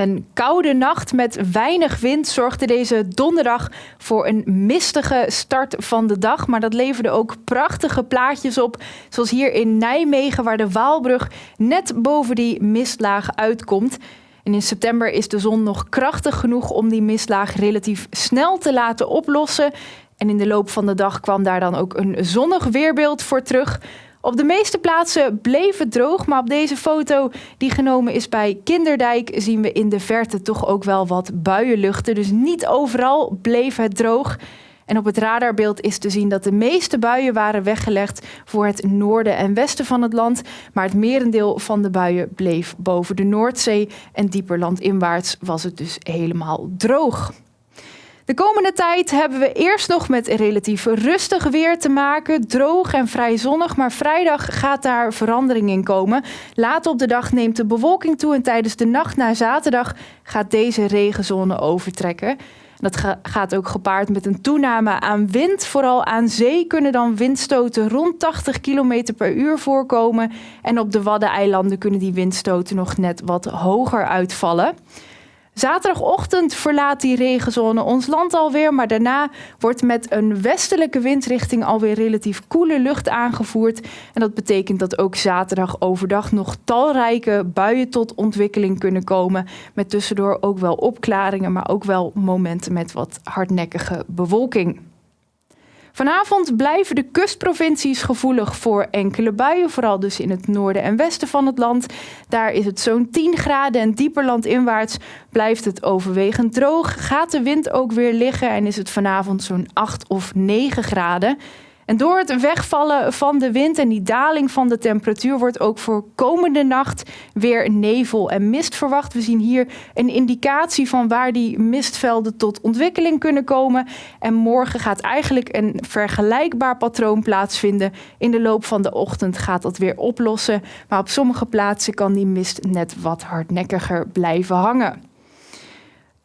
Een koude nacht met weinig wind zorgde deze donderdag voor een mistige start van de dag. Maar dat leverde ook prachtige plaatjes op. Zoals hier in Nijmegen, waar de Waalbrug net boven die mistlaag uitkomt. En in september is de zon nog krachtig genoeg om die mistlaag relatief snel te laten oplossen. En in de loop van de dag kwam daar dan ook een zonnig weerbeeld voor terug. Op de meeste plaatsen bleef het droog, maar op deze foto die genomen is bij Kinderdijk zien we in de verte toch ook wel wat buienluchten. Dus niet overal bleef het droog. En op het radarbeeld is te zien dat de meeste buien waren weggelegd voor het noorden en westen van het land. Maar het merendeel van de buien bleef boven de Noordzee en dieper landinwaarts was het dus helemaal droog. De komende tijd hebben we eerst nog met relatief rustig weer te maken. Droog en vrij zonnig, maar vrijdag gaat daar verandering in komen. Later op de dag neemt de bewolking toe en tijdens de nacht naar zaterdag gaat deze regenzone overtrekken. Dat gaat ook gepaard met een toename aan wind. Vooral aan zee kunnen dan windstoten rond 80 km per uur voorkomen. En op de Waddeneilanden kunnen die windstoten nog net wat hoger uitvallen. Zaterdagochtend verlaat die regenzone ons land alweer, maar daarna wordt met een westelijke windrichting alweer relatief koele lucht aangevoerd. En dat betekent dat ook zaterdag overdag nog talrijke buien tot ontwikkeling kunnen komen. Met tussendoor ook wel opklaringen, maar ook wel momenten met wat hardnekkige bewolking. Vanavond blijven de kustprovincies gevoelig voor enkele buien, vooral dus in het noorden en westen van het land. Daar is het zo'n 10 graden en dieper landinwaarts blijft het overwegend droog. Gaat de wind ook weer liggen en is het vanavond zo'n 8 of 9 graden. En door het wegvallen van de wind en die daling van de temperatuur wordt ook voor komende nacht weer nevel en mist verwacht. We zien hier een indicatie van waar die mistvelden tot ontwikkeling kunnen komen. En morgen gaat eigenlijk een vergelijkbaar patroon plaatsvinden. In de loop van de ochtend gaat dat weer oplossen. Maar op sommige plaatsen kan die mist net wat hardnekkiger blijven hangen.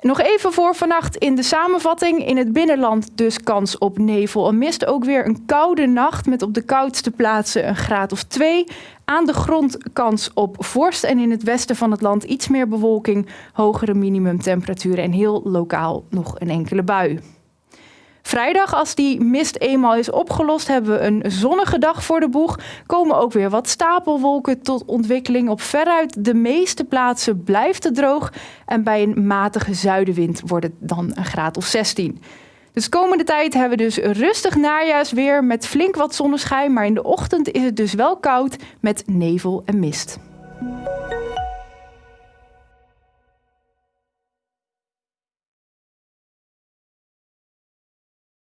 Nog even voor vannacht in de samenvatting. In het binnenland dus kans op nevel en mist. Ook weer een koude nacht met op de koudste plaatsen een graad of twee. Aan de grond kans op vorst en in het westen van het land iets meer bewolking, hogere minimumtemperaturen en heel lokaal nog een enkele bui. Vrijdag, als die mist eenmaal is opgelost, hebben we een zonnige dag voor de boeg. Komen ook weer wat stapelwolken tot ontwikkeling. Op veruit de meeste plaatsen blijft het droog. En bij een matige zuidenwind wordt het dan een graad of 16. Dus komende tijd hebben we dus rustig najaarsweer met flink wat zonneschijn. Maar in de ochtend is het dus wel koud met nevel en mist.